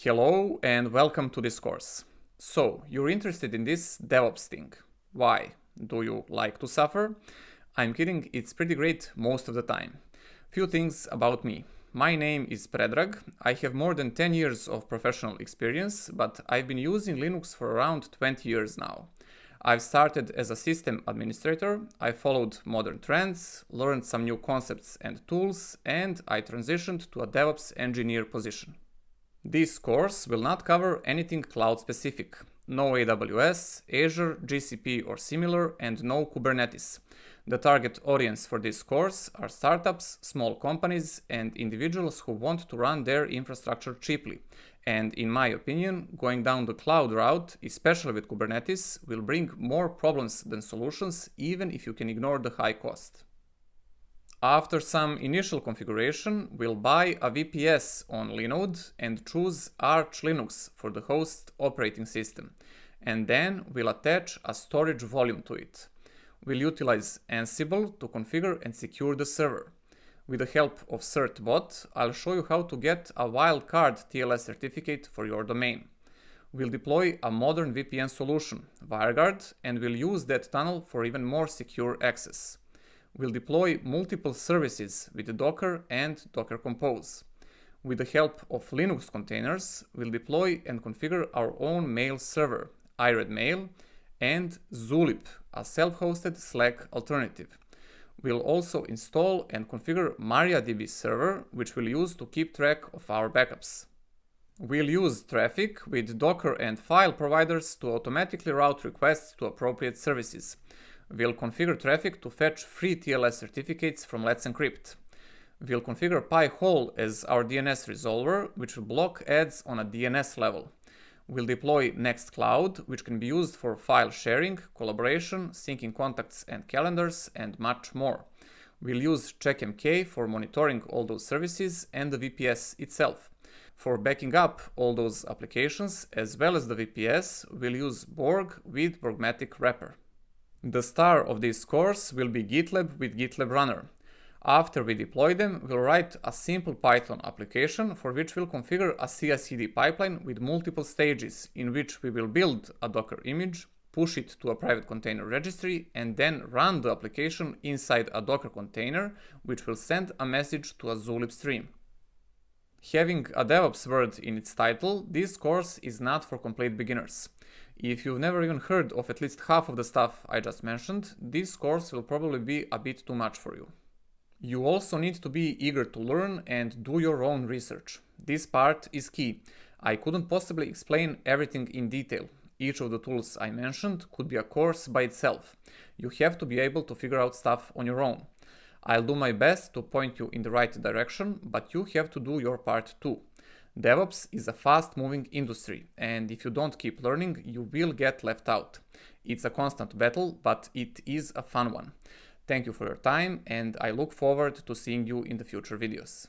Hello and welcome to this course. So, you're interested in this DevOps thing. Why? Do you like to suffer? I'm kidding, it's pretty great most of the time. Few things about me. My name is Predrag. I have more than 10 years of professional experience, but I've been using Linux for around 20 years now. I've started as a system administrator, I followed modern trends, learned some new concepts and tools, and I transitioned to a DevOps engineer position. This course will not cover anything cloud specific. No AWS, Azure, GCP or similar and no Kubernetes. The target audience for this course are startups, small companies and individuals who want to run their infrastructure cheaply. And in my opinion, going down the cloud route, especially with Kubernetes, will bring more problems than solutions even if you can ignore the high cost. After some initial configuration, we'll buy a VPS on Linode and choose Arch Linux for the host operating system. And then we'll attach a storage volume to it. We'll utilize Ansible to configure and secure the server. With the help of certbot, I'll show you how to get a wildcard TLS certificate for your domain. We'll deploy a modern VPN solution, WireGuard, and we'll use that tunnel for even more secure access will deploy multiple services with Docker and Docker Compose. With the help of Linux containers, we'll deploy and configure our own mail server, iRedMail, and Zulip, a self-hosted Slack alternative. We'll also install and configure MariaDB server, which we'll use to keep track of our backups. We'll use Traefik with Docker and file providers to automatically route requests to appropriate services. We'll configure Traefik to fetch free TLS certificates from Let's Encrypt. We'll configure Pi-hole as our DNS resolver, which will block ads on a DNS level. We'll deploy Nextcloud, which can be used for file sharing, collaboration, syncing contacts and calendars, and much more. We'll use CheckMK for monitoring all those services and the VPS itself. For backing up all those applications, as well as the VPS, we'll use Borg with Borgmatic wrapper. The star of this course will be GitLab with GitLab Runner. After we deploy them, we'll write a simple Python application for which we'll configure a CI/CD pipeline with multiple stages in which we will build a Docker image, push it to a private container registry, and then run the application inside a Docker container, which will send a message to a Zulip stream. Having a DevOps word in its title, this course is not for complete beginners. If you've never even heard of at least half of the stuff I just mentioned, this course will probably be a bit too much for you. You also need to be eager to learn and do your own research. This part is key. I couldn't possibly explain everything in detail. Each of the tools I mentioned could be a course by itself. You have to be able to figure out stuff on your own. I'll do my best to point you in the right direction, but you have to do your part too. DevOps is a fast moving industry and if you don't keep learning, you will get left out. It's a constant battle, but it is a fun one. Thank you for your time and I look forward to seeing you in the future videos.